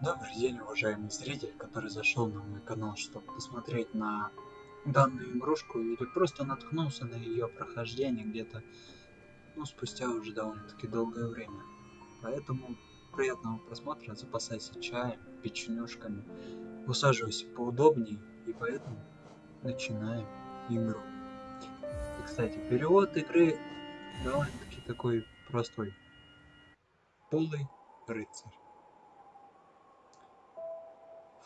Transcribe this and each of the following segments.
Добрый день, уважаемый зритель, который зашел на мой канал, чтобы посмотреть на данную игрушку или просто наткнулся на ее прохождение где-то, ну, спустя уже довольно-таки долгое время. Поэтому приятного просмотра, запасайся чаем, печенюшками, усаживайся поудобнее и поэтому начинаем игру. И, кстати, перевод игры довольно-таки такой простой. Полый рыцарь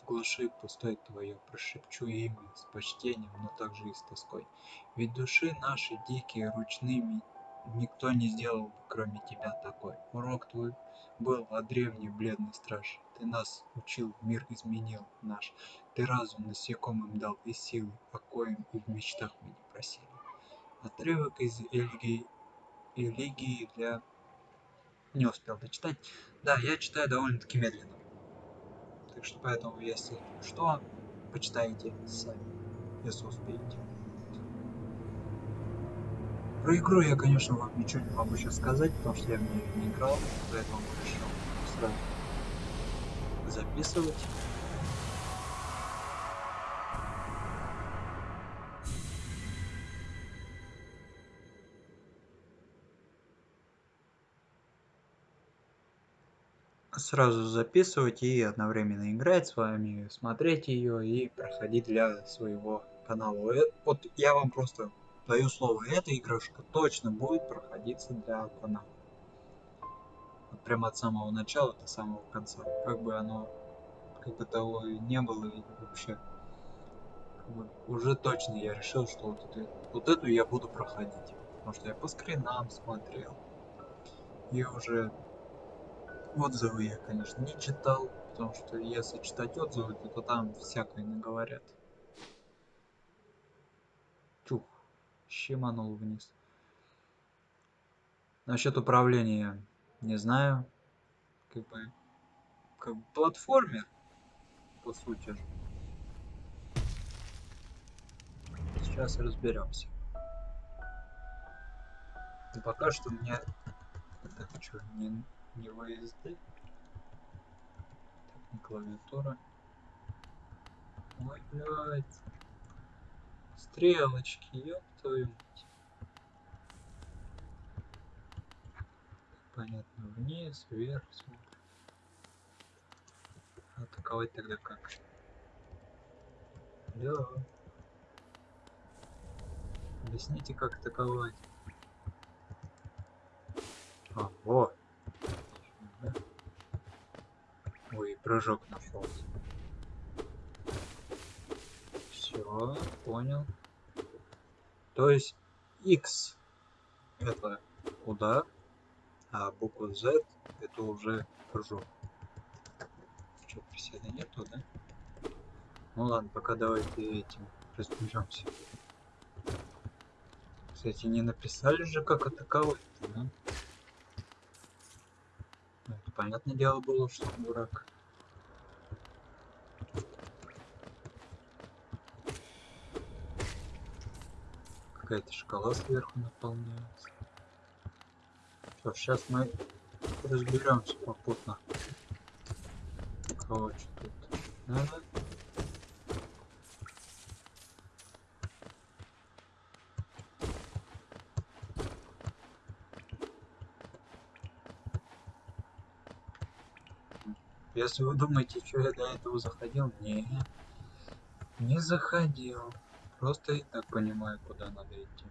глуши пустой твое, прошепчу имя с почтением, но также и с тоской. Ведь души наши дикие, ручными, никто не сделал бы, кроме тебя такой. Урок твой был о древний бледный страж. Ты нас учил, мир изменил наш. Ты разум насекомым дал и силы, о коем и в мечтах мы не просили. Отрывок из Эльгии, Элегии для... Не успел дочитать. Да, я читаю довольно-таки медленно. Так что поэтому, если что, почитайте сами, если успеете. Про игру я, конечно, вам ничего не могу сейчас сказать, потому что я в нее не играл, поэтому решил сразу записывать. Сразу записывать и одновременно играть с вами, смотреть ее и проходить для своего канала. Э, вот я вам просто даю слово, эта игрушка точно будет проходиться для канала. Вот прямо от самого начала до самого конца. Как бы оно, как бы того не было и вообще. Как бы уже точно я решил, что вот эту, вот эту я буду проходить. Потому что я по скринам смотрел. И уже Отзывы я, конечно, не читал, потому что если читать отзывы, то, то там всякое наговорят. Чух, щеманул вниз. Насчет управления не знаю. Как бы, как бы платформер, по сути. Сейчас разберемся. И пока что мне это что, не не VSD. Так, не клавиатура. Ой, блядь. Стрелочки, ёб твою мать. Понятно, вниз, вверх смотрим. Атаковать тогда как? Алло. Объясните, как атаковать. А, вот. Прыжок нашелся. Все, понял. То есть X это удар, а буква Z это уже прыжок. Что, приседа нету, да? Ну ладно, пока давайте этим разберемся. Кстати, не написали же, как атаковать, да? Понятное дело было, что дурак. какая-то шкала сверху наполняется. Что, сейчас мы разберемся попутно. Кого что тут надо? Если вы думаете, что я до этого заходил, не, не заходил. Просто и так понимаю, куда надо идти.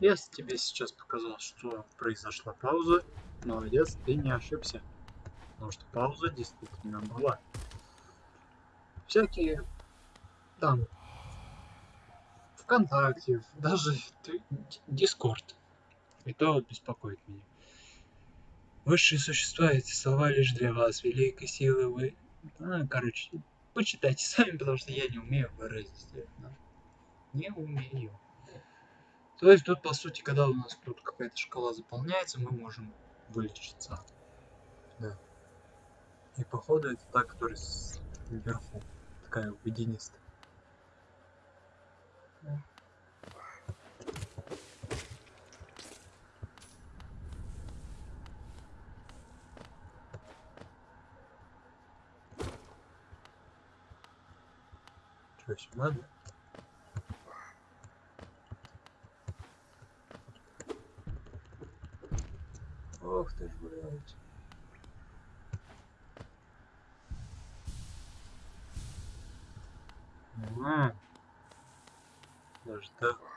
Если тебе сейчас показалось, что произошла пауза, молодец, ты не ошибся. Потому что пауза действительно была. Всякие там ВКонтакте, даже Дискорд. И то беспокоит меня. Высшие существа, эти слова лишь для вас, великой силы вы... А, короче, почитайте сами, потому что я не умею выразить это. Не умею. То есть тут, по сути, когда у нас тут какая-то шкала заполняется, мы можем вылечиться. Да. И походу это та, которая вверху. Такая водянистая. Что, сюда, да? Ох ты ж, блядь. А, даже так.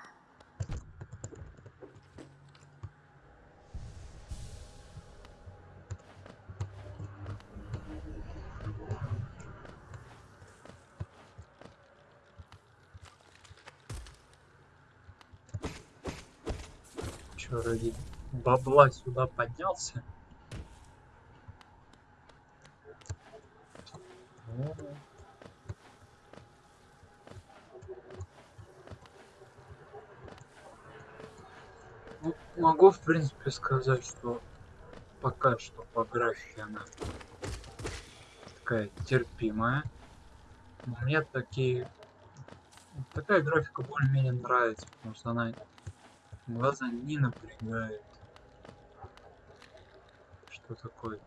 Бабла сюда поднялся? Ну, могу, в принципе, сказать, что пока что по графике она такая терпимая. Мне такие... Такая графика более-менее нравится, потому что она глаза не напрягает. Что такое?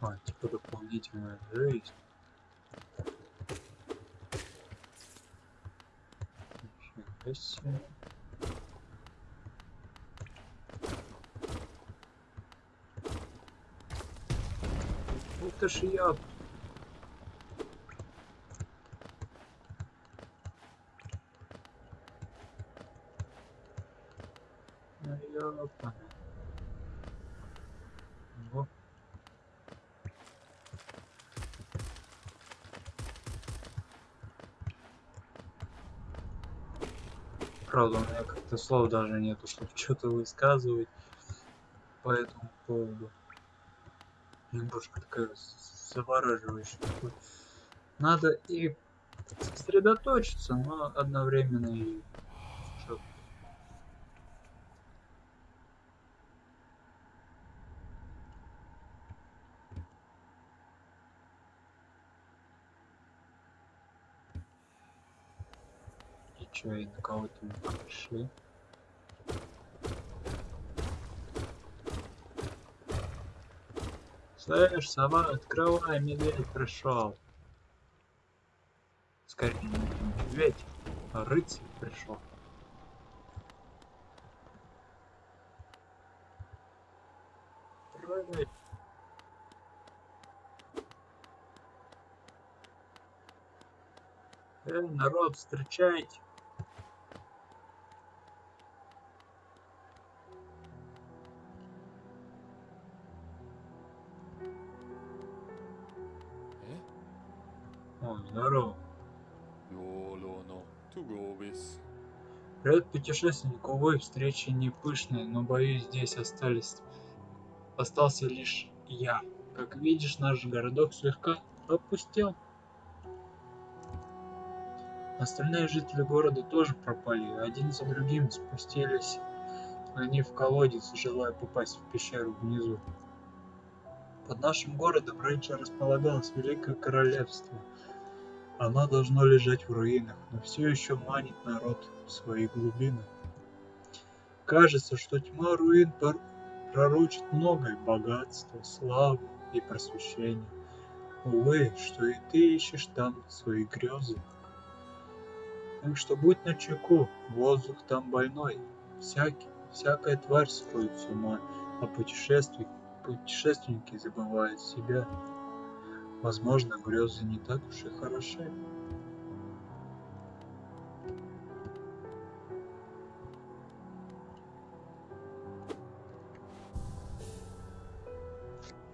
А, типа дополнительная жизнь. Нифига себе. Ты ж я. Правда, у меня как-то слов даже нету, чтобы что-то высказывать по этому поводу. Немножко такая завораживающая. Надо и сосредоточиться, но одновременно и чё- И на кого-то пришли? Слышь, сова, открывай, медведь пришел. Скорее, медведь, а рыцарь пришел. Прыгай. Эй, народ, встречайте. Здорово. Привет, путешественник. Увы, встреча не пышная, но, боюсь, здесь остались... остался лишь я. Как видишь, наш городок слегка опустел. Остальные жители города тоже пропали, один за другим спустились они в колодец, желая попасть в пещеру внизу. Под нашим городом раньше располагалось Великое Королевство – оно должно лежать в руинах, но все еще манит народ в свои глубины. Кажется, что тьма руин пророчит многое богатство, славу и просвещение. Увы, что и ты ищешь там свои грезы. Так что будь начеку, воздух там больной. Всякий, всякая тварь сходит с ума, а путешествий, путешественники забывают себя. Возможно, грезы не так уж и хороши.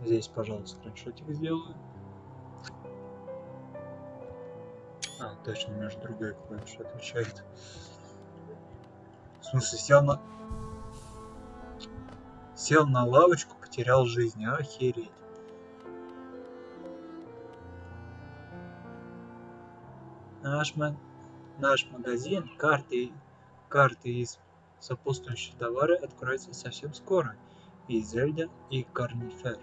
Здесь, пожалуйста, скриншотик сделаю. А, точно, у меня же другая клавиша отвечает. В смысле, сел на... Сел на лавочку, потерял жизнь. Охереть. Наш, наш магазин карты, карты из сопутствующие товары откроется совсем скоро. И Зельда, и Карнифер.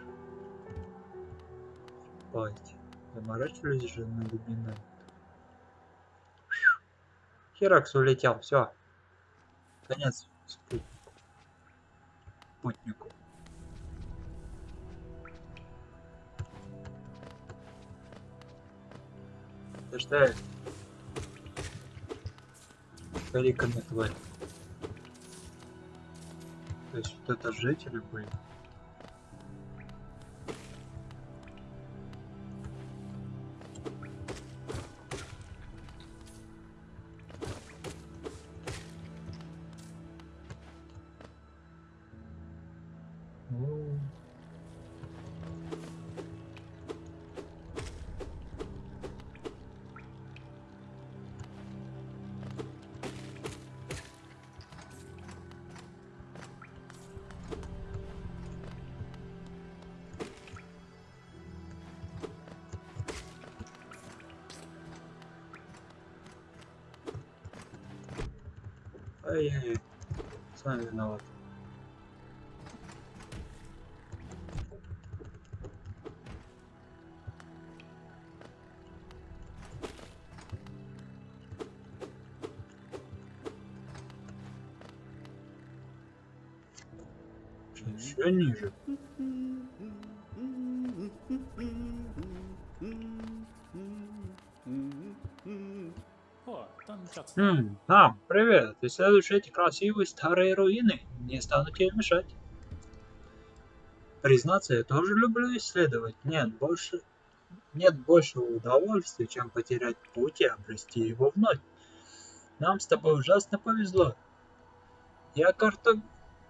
Пойте. Заморачивались же на lumинант. Херакс улетел, все. Конец спутнику. Спутнику. Это что? Кариками тварь. То есть вот это жители были. Ай-яй-яй. Сам виноват. Еще ниже. Хм, а, привет. Исследуешь эти красивые старые руины. Не стану тебе мешать. Признаться, я тоже люблю исследовать. Нет больше... Нет большего удовольствия, чем потерять путь и обрести его вновь. Нам с тобой ужасно повезло. Я карто...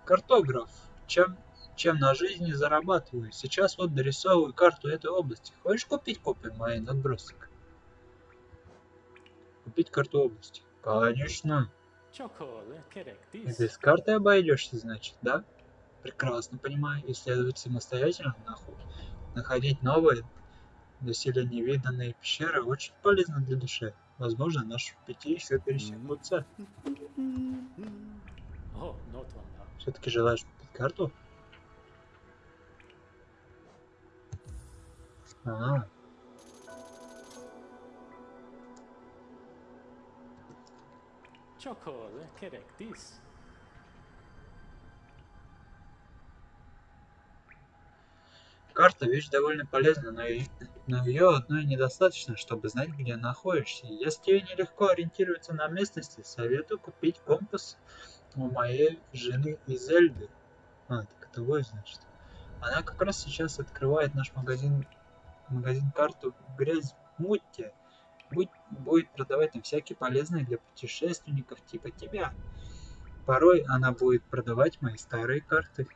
картограф, чем... чем на жизни зарабатываю. Сейчас вот дорисовываю карту этой области. Хочешь купить копию моей надбросок? Купить карту области. Конечно. И без карты обойдешься, значит, да? Прекрасно понимаю. Исследовать самостоятельно, нахуй. Находить новые, доселе невиданные пещеры очень полезно для души. Возможно, наши пути еще пересекутся. Все-таки желаешь купить карту? А, Чоколе, керек, дис. карта вещь довольно полезна, но, и- но ее одной недостаточно, чтобы знать, где находишься. Если тебе нелегко ориентироваться на местности, советую купить компас у моей жены из Эльды. А, так это вы, значит. Она как раз сейчас открывает наш магазин, магазин карту Грязь Мутти. Будет продавать там всякие полезные для путешественников типа тебя. Порой она будет продавать мои старые карты.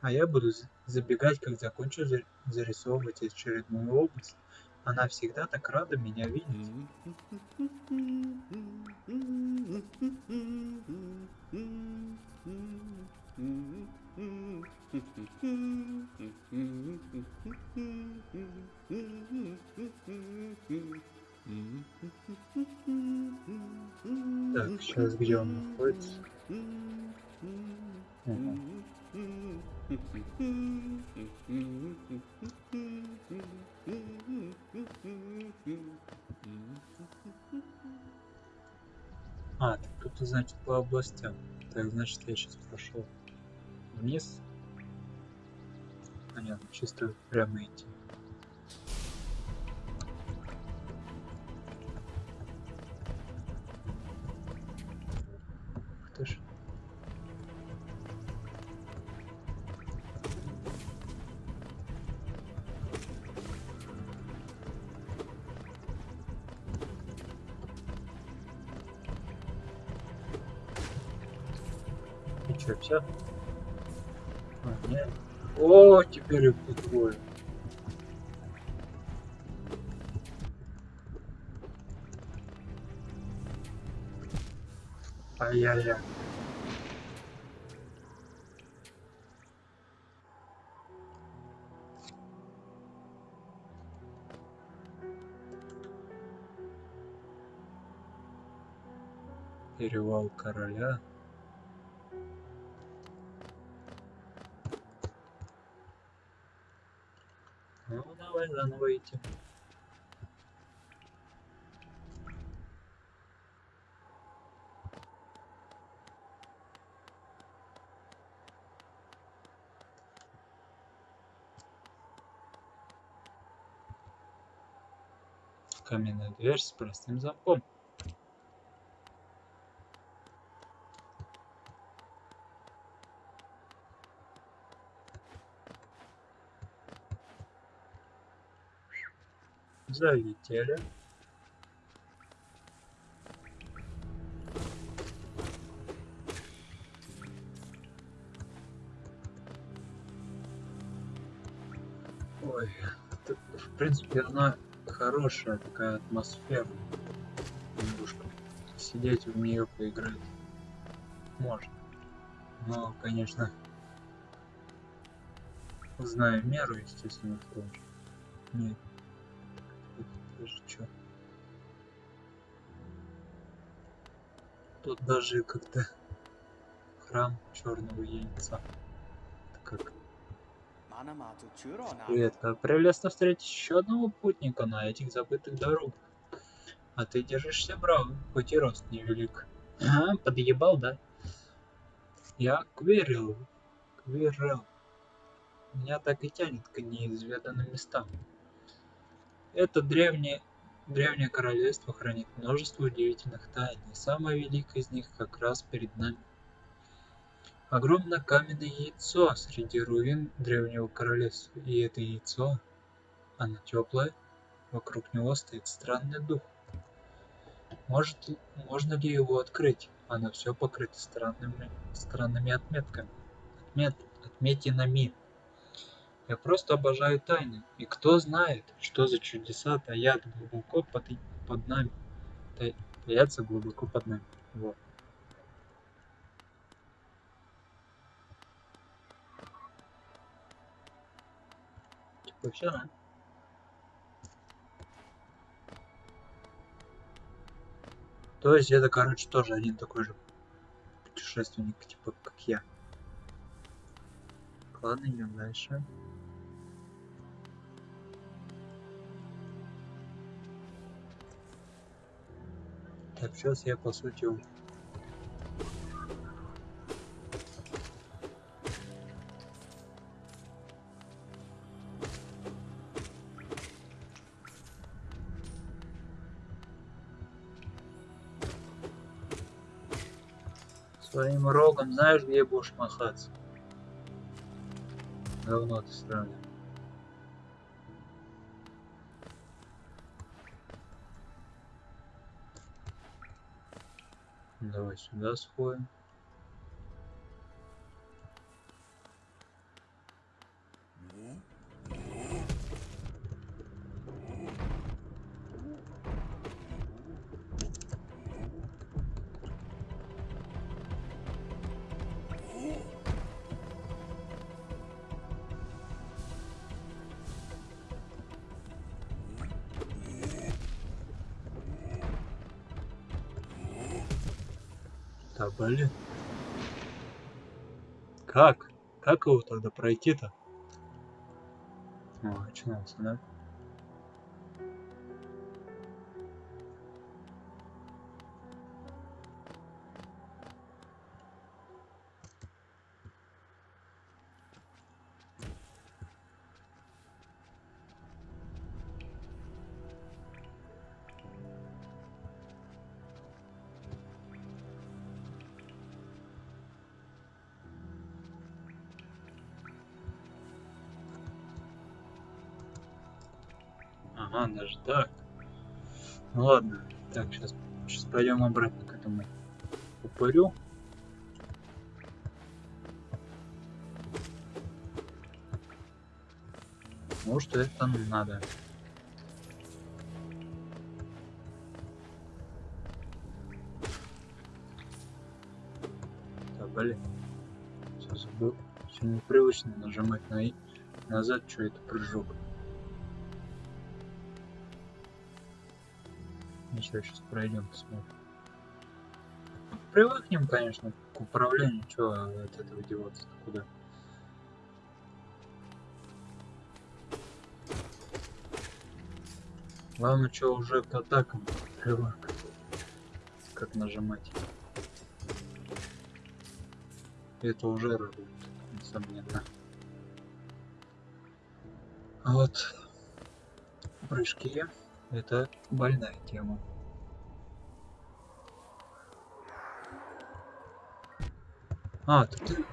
А я буду забегать, как закончу за- зарисовывать очередную область. Она всегда так рада меня видеть. Так, сейчас где он находится? А, так тут, значит, по областям. Так, значит, я сейчас прошел вниз. Понятно, чисто прямо идти. Все? А, нет. О, теперь их тут двое. Ай-яй-яй. Перевал короля. выйти. Каменная дверь с простым замком. Залетели. Ой, тут, в принципе, она хорошая такая атмосфера. Немножко. Сидеть в нее поиграть можно. Но, конечно, знаю меру, естественно, в том же. Нет. Даже как-то храм черного яйца. Это как как прелестно встретить еще одного путника на этих забытых дорогах. А ты держишься браво, хоть и рост невелик. А, подъебал, да? Я Квирил. Квирил. Меня так и тянет к неизведанным местам. Это древнее, древнее королевство хранит множество удивительных тайн, и самое великое из них как раз перед нами. Огромное каменное яйцо среди руин древнего королевства, и это яйцо, оно теплое, вокруг него стоит странный дух. Может, можно ли его открыть? Оно все покрыто странными, странными отметками, отмет, отметинами. Я просто обожаю тайны, и кто знает, что за чудеса таят глубоко под, под нами, та- таятся глубоко под нами. Вот. Типа все, да? То есть это, короче, тоже один такой же путешественник, типа, как я. Ладно, идем дальше. Так, сейчас я, по сути, своим рогом знаешь, где будешь махаться? Говно ты странное. Давай сюда сходим. Блин. Как? Как его тогда пройти-то? О, очнулся, да? Ага, даже так. Ну ладно. Так, сейчас, сейчас пойдем обратно к этому упырю. Может, это надо. Да, блин. Все забыл. Все непривычно нажимать на и назад, что это прыжок. Ничего, сейчас пройдем, посмотрим. Привыкнем, конечно, к управлению, что от этого деваться куда. Главное, что уже к атакам привык. Как нажимать. Это уже радует, несомненно. А вот прыжки Это больная тема. А, ты...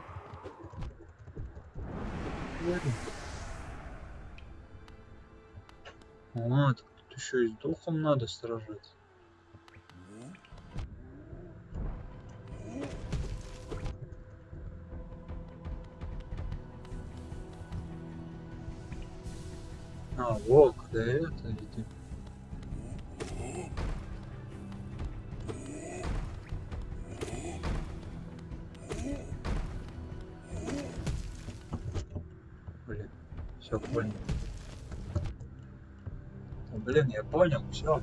Говори. А, тут еще и с духом надо сражаться. А, волк, да это иди. Понял, все.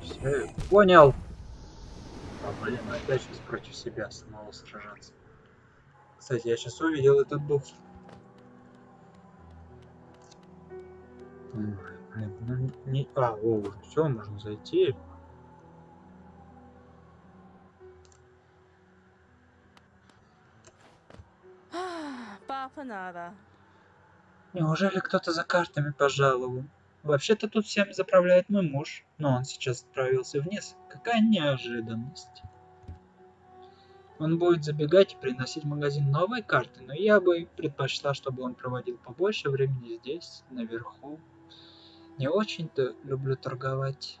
Все, понял. А, блин, опять сейчас против себя самого сражаться. Кстати, я сейчас увидел этот дух. Блин, ну не... А, о, все, можно зайти. Неужели кто-то за картами пожаловал? Вообще-то тут всем заправляет мой муж, но он сейчас отправился вниз. Какая неожиданность. Он будет забегать и приносить в магазин новые карты, но я бы предпочла, чтобы он проводил побольше времени здесь, наверху. Не очень-то люблю торговать.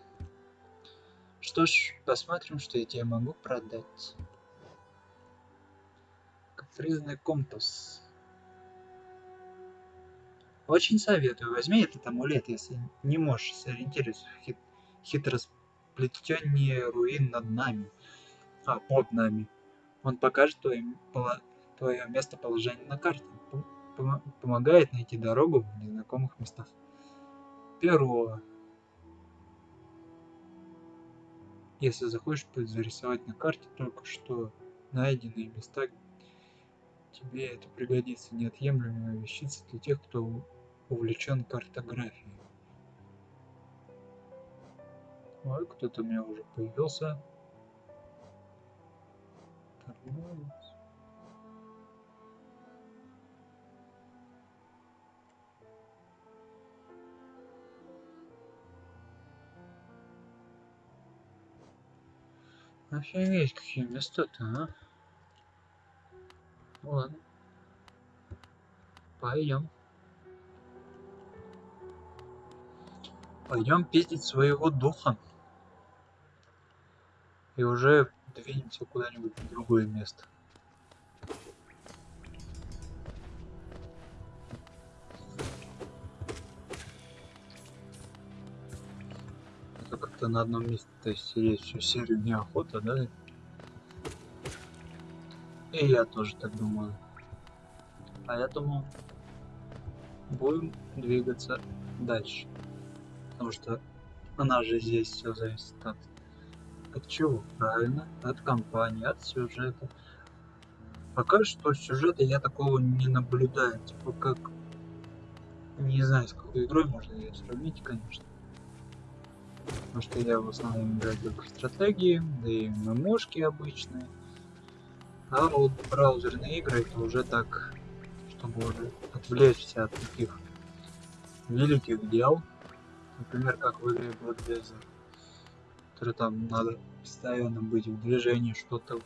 Что ж, посмотрим, что я тебе могу продать. Капризный компас. Очень советую, возьми этот амулет, если не можешь сориентироваться в хит хитросплетение руин над нами, а под нами. Он покажет твое, твое местоположение на карте, пом- помо- помогает найти дорогу в незнакомых местах. Перо. Если захочешь зарисовать на карте только что найденные места, тебе это пригодится неотъемлемая вещица для тех, кто увлечен картографией. Ой, кто-то у меня уже появился. Торговец. Офигеть, какие места-то, а? Ладно. Пойдем. Пойдем пиздить своего духа. И уже двинемся куда-нибудь в другое место. Как-то на одном месте то есть сидеть всю серию неохота, да? И я тоже так думаю. Поэтому будем двигаться дальше. Потому что у нас же здесь все зависит от, от чего? Правильно, от компании, от сюжета. Пока что сюжета я такого не наблюдаю. Типа как... Не знаю, с какой игрой можно ее сравнить, конечно. Потому что я в основном играю только в стратегии, да и ММОшки обычные. А вот браузерные игры это уже так, чтобы уже отвлечься от таких великих дел. Например, как в игре Blood который там надо постоянно быть в движении, что-то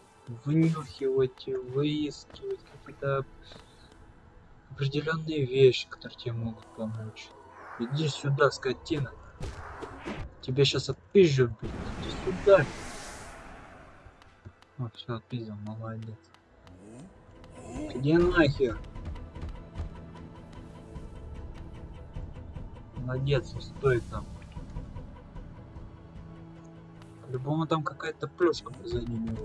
вынюхивать, выискивать какие-то определенные вещи, которые тебе могут помочь. Иди сюда, скотина. Тебе сейчас отпизжу, блин. Иди сюда. О, все, отпиздил, молодец. Где нахер? Молодец, стой там. По-любому там какая-то плюшка позади него.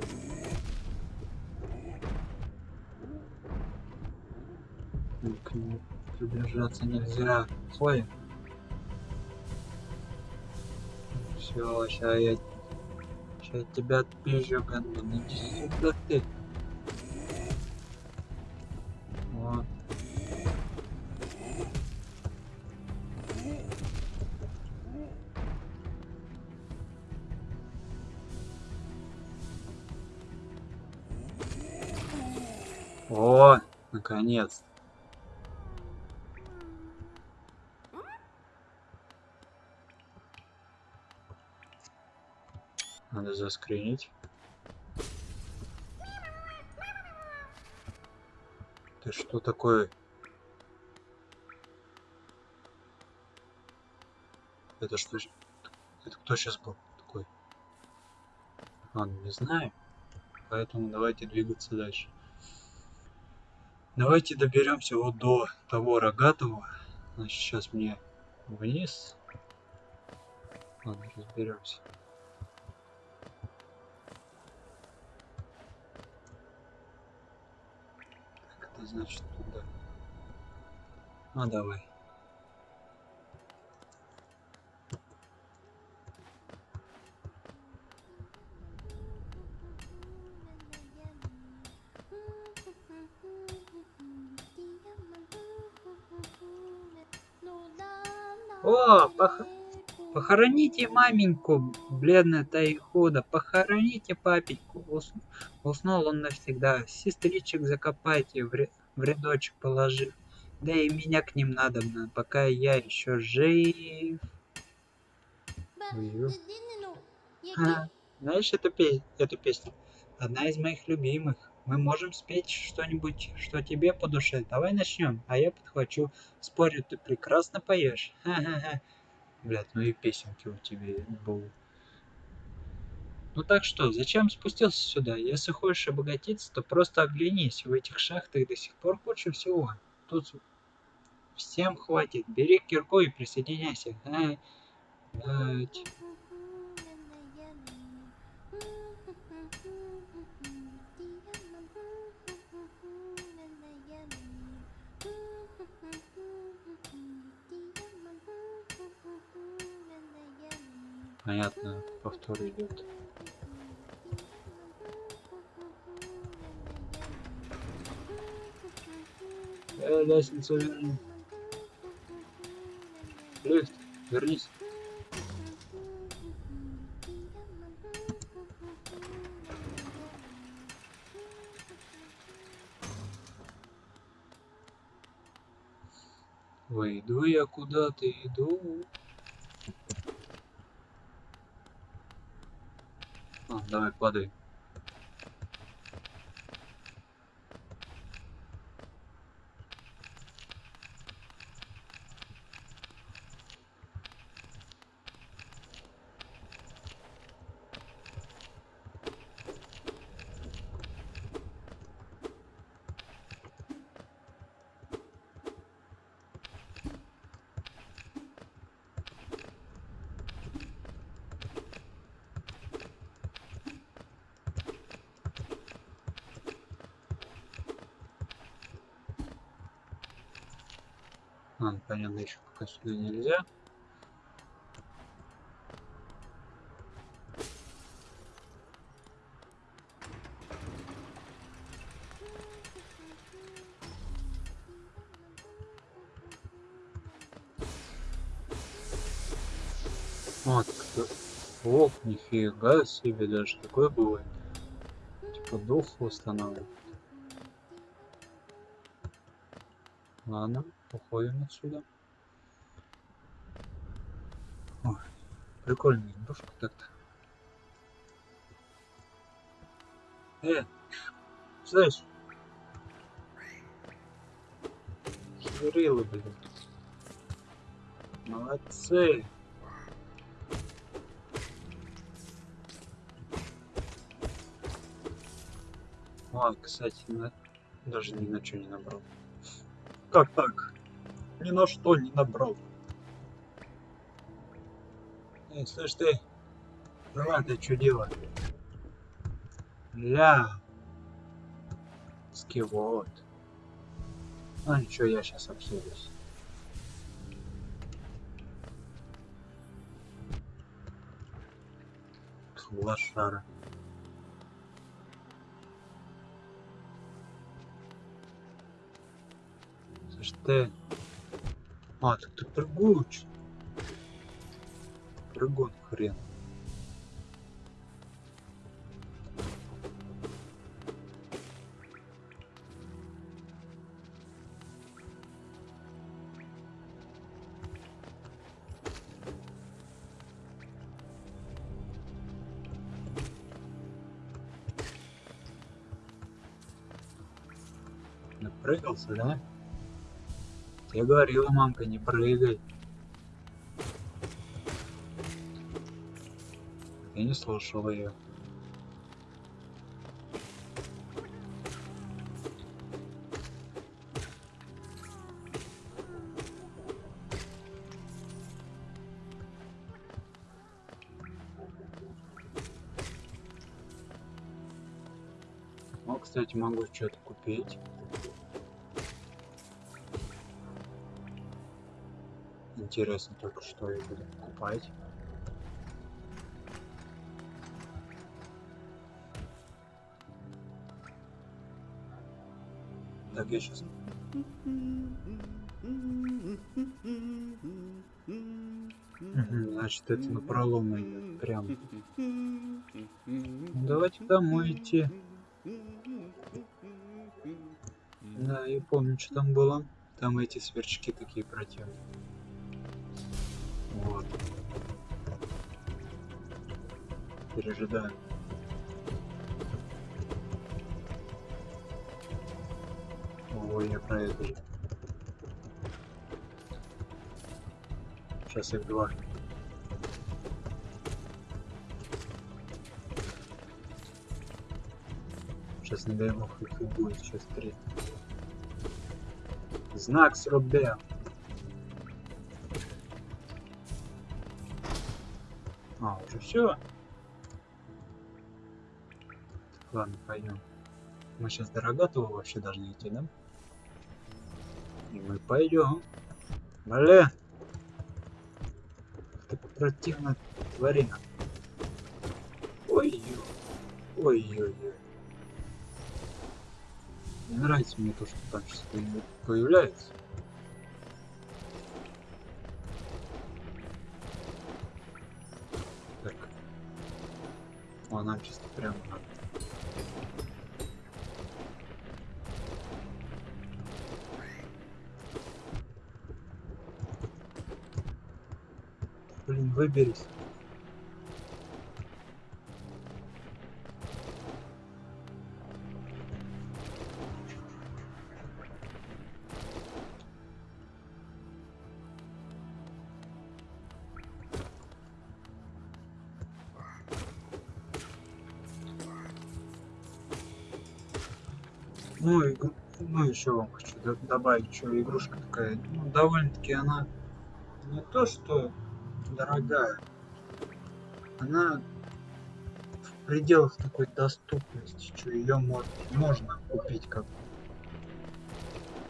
И К нему приближаться нельзя. Стой. Все, сейчас я... Сейчас тебя отпизжу, гандон. Иди сюда ты. Наконец. Надо заскринить. Ты что такое? Это что? Это кто сейчас был такой? Ну не знаю. Поэтому давайте двигаться дальше. Давайте доберемся вот до того рогатого. Значит, сейчас мне вниз. Ладно, разберемся. Так, это значит туда. А, давай. О, пох- Похороните маменьку, бледная Тайхуда, похороните папеньку. Ус- Уснул он навсегда. Сестричек закопайте, в, ре- в рядочек положив. Да и меня к ним надобно, пока я еще жив. А, знаешь эту, пе- эту песню? Одна из моих любимых. Мы можем спеть что-нибудь, что тебе по душе. Давай начнем, а я подхвачу. Спорю, ты прекрасно поешь. Ха-ха-ха. Блядь, ну и песенки у тебя будут. Ну так что, зачем спустился сюда? Если хочешь обогатиться, то просто оглянись. В этих шахтах до сих пор куча всего. Тут всем хватит. Бери кирку и присоединяйся. Ай, Понятно, повтор идет. Лестницу верни. Лифт, вернись. Иду я куда-то, иду. А, давай, падай. Ну, понятно, еще пока сюда нельзя. Вот, кто... Ох, нифига себе, даже такое бывает. Типа дух восстанавливает. Ладно, уходим отсюда. Ой, прикольная игрушка так-то. Э, слышь? Швырилы, блин. Молодцы. А, кстати, на- даже ни на что не набрал. Как так? Ни на что не набрал. Эй, слышь ты, давай ты дело? Ля. Скивот. А ничего, я сейчас обсудюсь. Лошара. Слышь ты. А, так ты прыгуч. Прыгун хрен. Напрыгался, да? Я говорила, мамка, не прыгай. Я не слушал ее. О, кстати, могу что-то купить. Интересно только, что я буду покупать. Так, я сейчас... Значит, это на пролом прям. Ну, давайте домой идти. Да, я помню, что там было. Там эти сверчки такие противные. Пережидаем. Ой, я про это же. Сейчас их два. Сейчас не дай бог их будет, сейчас три. Знак с рубя. А, уже все. Ладно, пойдем. Мы сейчас до Рогатого вообще должны идти, да? И мы пойдем. Блин. Ты противно тварина. Ой-ой. Ой-ой-ой. Не нравится мне то, что там сейчас появляется. Так. О, нам чисто прямо надо. Выберись. Ну, и, ну еще вам хочу добавить, что игрушка такая, ну, довольно-таки она не то, что дорогая, она в пределах такой доступности, что ее можно купить как.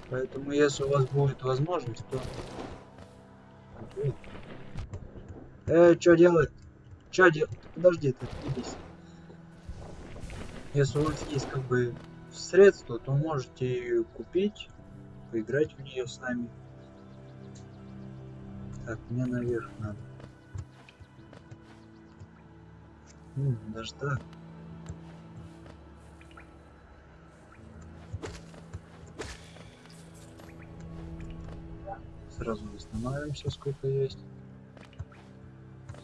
Поэтому, если у вас будет возможность, то... Э, что делать? Что делать? Подожди, ты отъебись. Если у вас есть как бы средства, то можете ее купить, поиграть в нее с нами. Так, мне наверх надо. Даже так. Сразу восстанавливаемся, сколько есть.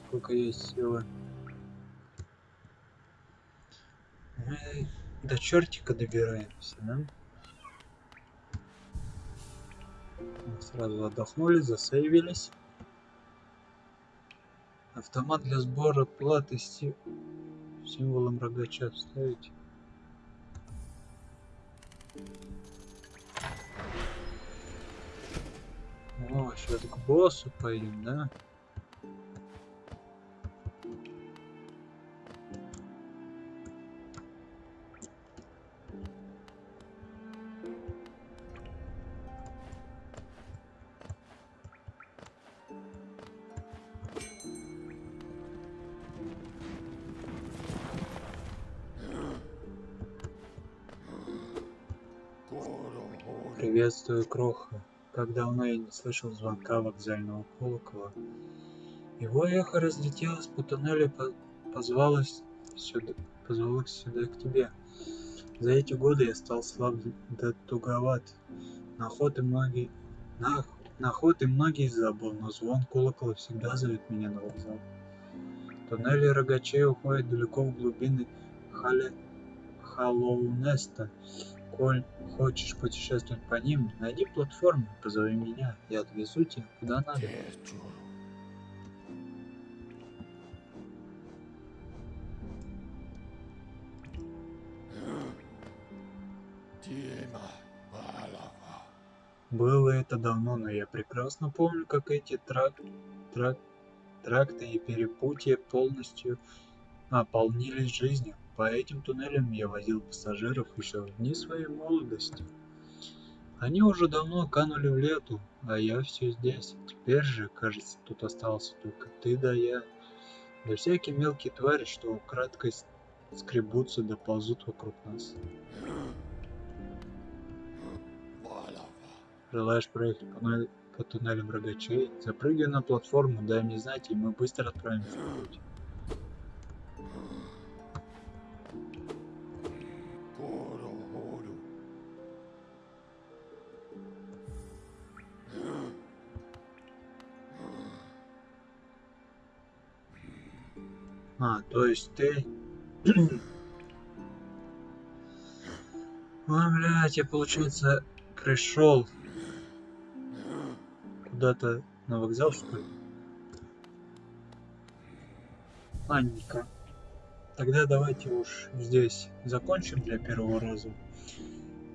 Сколько есть силы. Мы до чертика добираемся, да? Мы Сразу отдохнули, засейвились. Автомат для сбора платы с си- символом рогача вставить. О, сейчас к боссу пойдем, да? Кроха. Как давно я не слышал звонка вокзального колокола. Его эхо разлетелось по туннелю и по- позвалось сюда, позвалось сюда к тебе. За эти годы я стал слаб да туговат. На охоты многие... На, на охоты многие забыл, но звон колокола всегда зовет меня на вокзал. Туннели рогачей уходят далеко в глубины Хале... Халлоунеста. Коль хочешь путешествовать по ним, найди платформу, позови меня, я отвезу тебя куда надо. Было это давно, но я прекрасно помню, как эти трак... трак... тракты и перепутья полностью наполнились жизнью. По этим туннелям я возил пассажиров еще в дни своей молодости. Они уже давно канули в лету, а я все здесь. Теперь же, кажется, тут остался только ты да я. Да всякие мелкие твари, что украдкой скребутся да ползут вокруг нас. Желаешь проехать по, по туннелям рогачей? Запрыгивай на платформу, дай мне знать, и мы быстро отправимся в путь. То есть ты... Ой, блядь, я, получается, пришел куда-то на вокзал, что ли? Ладненько. Тогда давайте уж здесь закончим для первого раза.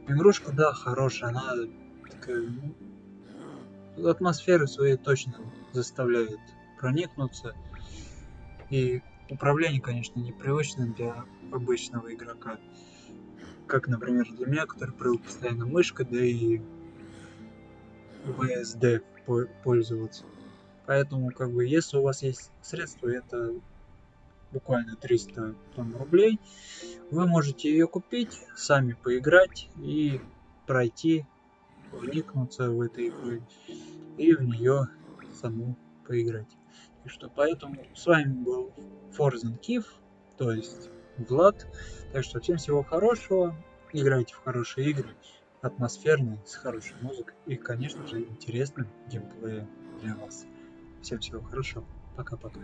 Игрушка, да, хорошая, она такая... ну, Атмосферы своей точно заставляет проникнуться. И управление, конечно, непривычно для обычного игрока. Как, например, для меня, который привык постоянно мышкой, да и по- пользоваться. Поэтому, как бы, если у вас есть средства, это буквально 300 там, рублей, вы можете ее купить, сами поиграть и пройти, вникнуться в эту игру и в нее саму поиграть. И что поэтому с вами был Forzen Кив, то есть Влад. Так что всем всего хорошего, играйте в хорошие игры, атмосферные, с хорошей музыкой и, конечно же, интересным геймплеем для вас. Всем всего хорошего, пока-пока.